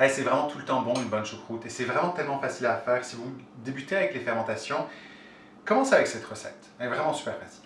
c'est vraiment tout le temps bon une bonne choucroute et c'est vraiment tellement facile à faire. Si vous débutez avec les fermentations, commencez avec cette recette. Elle est vraiment super facile.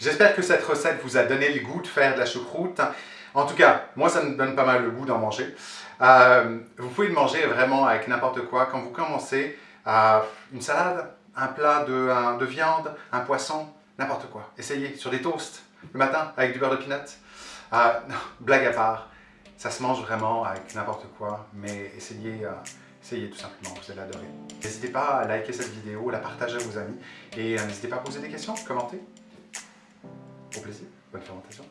J'espère que cette recette vous a donné le goût de faire de la choucroute. En tout cas, moi, ça me donne pas mal le goût d'en manger. Euh, vous pouvez le manger vraiment avec n'importe quoi. Quand vous commencez, à une salade, un plat de, de viande, un poisson, n'importe quoi. Essayez sur des toasts le matin avec du beurre de peanut. Euh, blague à part, ça se mange vraiment avec n'importe quoi, mais essayez, euh, essayez tout simplement, vous allez adorer. N'hésitez pas à liker cette vidéo, la partager à vos amis et n'hésitez pas à poser des questions, commenter. Au plaisir, bonne fermentation.